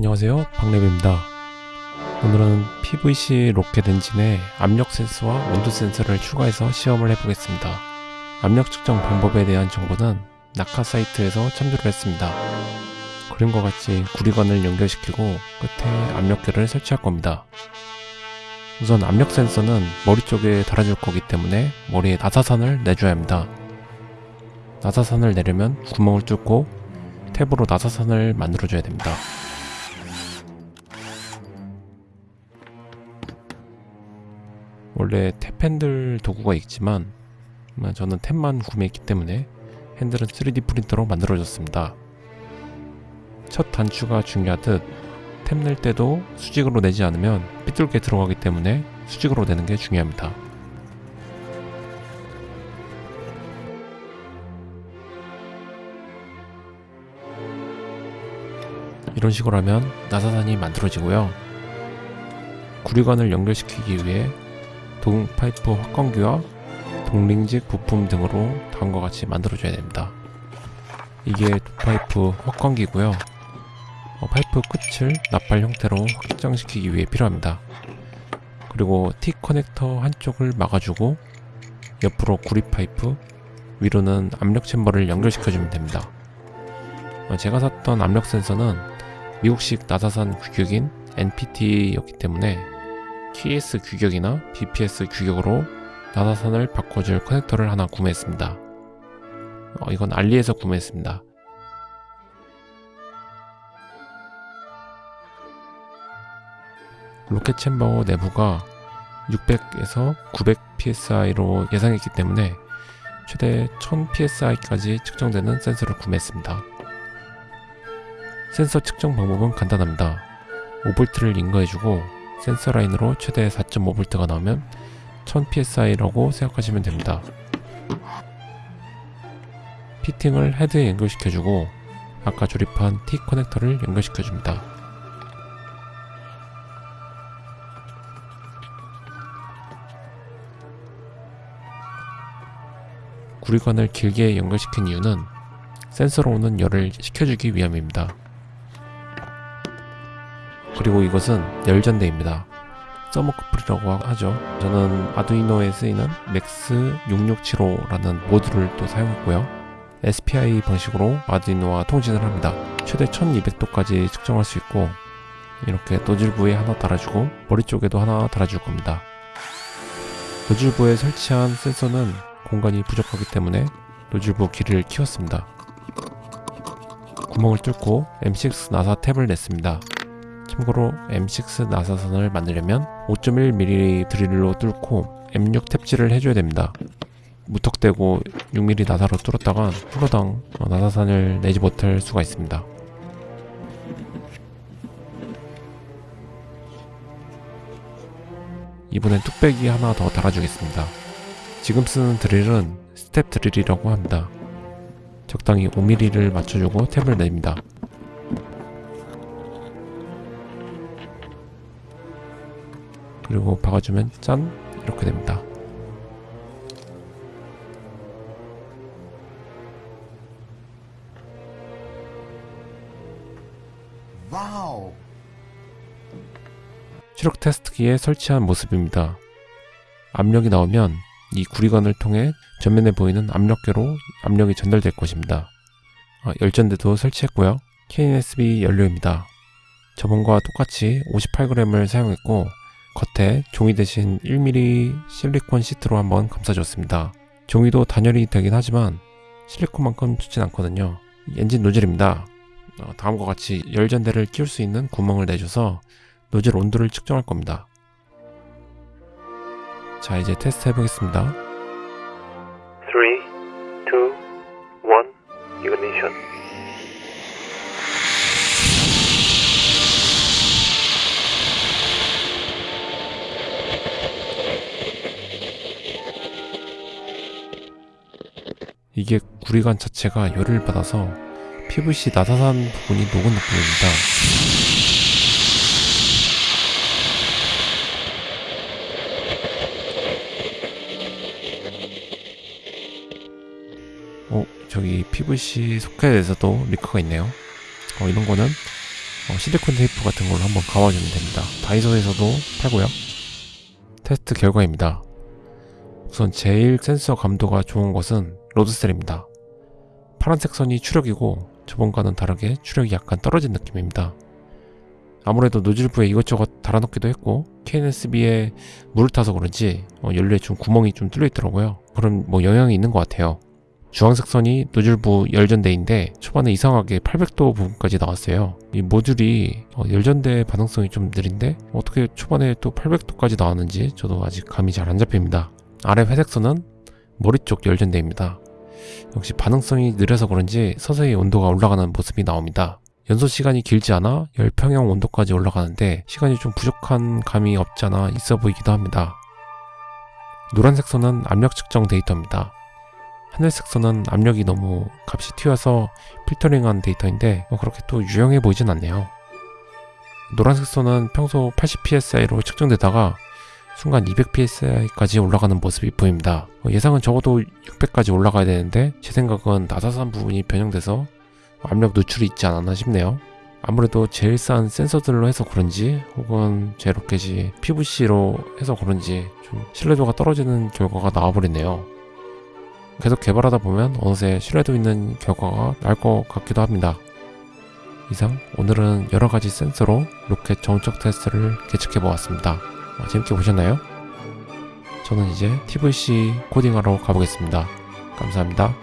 안녕하세요. 박래비입니다. 오늘은 PVC 로켓 엔진에 압력 센서와 온도 센서를 추가해서 시험을 해보겠습니다. 압력 측정 방법에 대한 정보는 낙하 사이트에서 참조를 했습니다. 그림과 같이 구리관을 연결시키고 끝에 압력계를 설치할 겁니다. 우선 압력 센서는 머리 쪽에 달아줄 거기 때문에 머리에 나사선을 내줘야 합니다. 나사선을 내려면 구멍을 뚫고 탭으로 나사선을 만들어줘야 됩니다 원래 탭 핸들 도구가 있지만 저는 탭만 구매했기 때문에 핸들은 3D 프린터로 만들어졌습니다. 첫 단추가 중요하듯 탭 낼 때도 수직으로 내지 않으면 삐뚤게 들어가기 때문에 수직으로 내는 게 중요합니다. 이런 식으로 하면 나사산이 만들어지고요. 구리관을 연결시키기 위해 동 파이프 확광기와 동링직 부품 등으로 다음과 같이 만들어줘야 됩니다. 이게 파이프 확광기고요. 어, 파이프 끝을 나팔 형태로 확장시키기 위해 필요합니다. 그리고 T connector 한쪽을 막아주고 옆으로 구리 파이프 위로는 압력 chamber를 연결시켜주면 됩니다. 어, 제가 샀던 압력 센서는 미국식 나사산 규격인 NPT였기 때문에 KS 규격이나 BPS 규격으로 나사선을 바꿔줄 커넥터를 하나 구매했습니다. 어, 이건 알리에서 구매했습니다. 로켓 챔버 내부가 600에서 900 psi로 예상했기 때문에 최대 1000 psi까지 측정되는 센서를 구매했습니다. 센서 측정 방법은 간단합니다. 5V를 인거해주고 센서 라인으로 최대 4.5V가 나오면 1000psi라고 생각하시면 됩니다. 피팅을 헤드에 연결시켜주고 아까 조립한 T 커넥터를 연결시켜줍니다. 구리관을 길게 연결시킨 이유는 센서로 오는 열을 식혀주기 위함입니다. 그리고 이것은 열전대입니다. thermocouple이라고 하죠. 저는 아두이노에 쓰이는 MAX 6675라는 모듈을 또 사용했고요. SPI 방식으로 아두이노와 통신을 합니다. 최대 1200도까지 측정할 수 있고 이렇게 노즐 부에 하나 달아주고 머리 쪽에도 하나 달아줄 겁니다. 노즐 부에 설치한 센서는 공간이 부족하기 때문에 노즐 부 길이를 키웠습니다. 구멍을 뚫고 M6 나사 탭을 냈습니다. 참고로 M6 나사선을 만들려면 5.1mm 드릴로 뚫고 M6 탭질을 해줘야 됩니다. 무턱대고 6mm 나사로 뚫었다가 프로당 나사선을 내지 못할 수가 있습니다. 이번엔 뚝배기 하나 더 달아주겠습니다. 지금 쓰는 드릴은 스텝 드릴이라고 합니다. 적당히 5mm를 맞춰주고 탭을 냅니다. 그리고 박아주면 짠! 이렇게 됩니다. Wow. 추력 테스트기에 설치한 모습입니다. 압력이 나오면 이 구리관을 통해 전면에 보이는 압력계로 압력이 전달될 것입니다. 아, 열전대도 설치했고요. KNSB 연료입니다. 저번과 똑같이 58g을 사용했고 겉에 종이 대신 1mm 실리콘 시트로 한번 감싸줬습니다. 종이도 단열이 되긴 하지만 실리콘만큼 좋진 않거든요. 엔진 노즐입니다. 어, 다음과 같이 열전대를 끼울 수 있는 구멍을 내줘서 노즐 온도를 측정할 겁니다. 자 이제 테스트 해보겠습니다. 3, 2, 1, ignition 이게 구리관 자체가 열을 받아서 PVC 나사산 부분이 녹은 느낌입니다. 어, 저기 PVC 소켓에서도 리크가 있네요. 어, 이런 거는 어, 실리콘 테이프 같은 걸로 한번 감아주면 됩니다. 다이소에서도 팔고요. 테스트 결과입니다. 우선 제일 센서 감도가 좋은 것은 load cell입니다. 파란색 선이 추력이고 저번과는 다르게 추력이 약간 떨어진 느낌입니다. 아무래도 노즐부에 이것저것 달아놓기도 했고 KNSB에 물을 타서 그런지 어, 연료에 좀 구멍이 좀 뚫려 있더라고요. 그런 뭐 영향이 있는 것 같아요. 주황색 선이 노즐부 열전대인데 초반에 이상하게 800도 부분까지 나왔어요. 이 모듈이 어, 열전대 반응성이 좀 느린데 어떻게 초반에 또 800도까지 나왔는지 저도 아직 감이 잘 안 잡힙니다. 아래 회색 선은 머리 쪽 열전대입니다. 역시 반응성이 느려서 그런지 서서히 온도가 올라가는 모습이 나옵니다. 연소 시간이 길지 않아 열평형 온도까지 올라가는데 시간이 좀 부족한 감이 없지 않아 있어 보이기도 합니다. 노란색 선은 압력 측정 데이터입니다. 하늘색 선은 압력이 너무 값이 튀어서 필터링한 데이터인데 뭐 그렇게 또 유용해 보이진 않네요. 노란색 선은 평소 80psi로 측정되다가 순간 200psi까지 올라가는 모습이 보입니다. 어, 예상은 적어도 600까지 올라가야 되는데 제 생각은 나사산 부분이 변형돼서 압력 누출이 있지 않았나 싶네요. 아무래도 제일 싼 센서들로 해서 그런지 혹은 제 로켓이 PVC로 해서 그런지 좀 신뢰도가 떨어지는 결과가 나와버리네요. 계속 개발하다 보면 어느새 신뢰도 있는 결과가 날 것 같기도 합니다. 이상 오늘은 여러 가지 센서로 로켓 정적 테스트를 계측해 보았습니다. 어, 재밌게 보셨나요? 저는 이제 TVC 코딩하러 가보겠습니다. 감사합니다.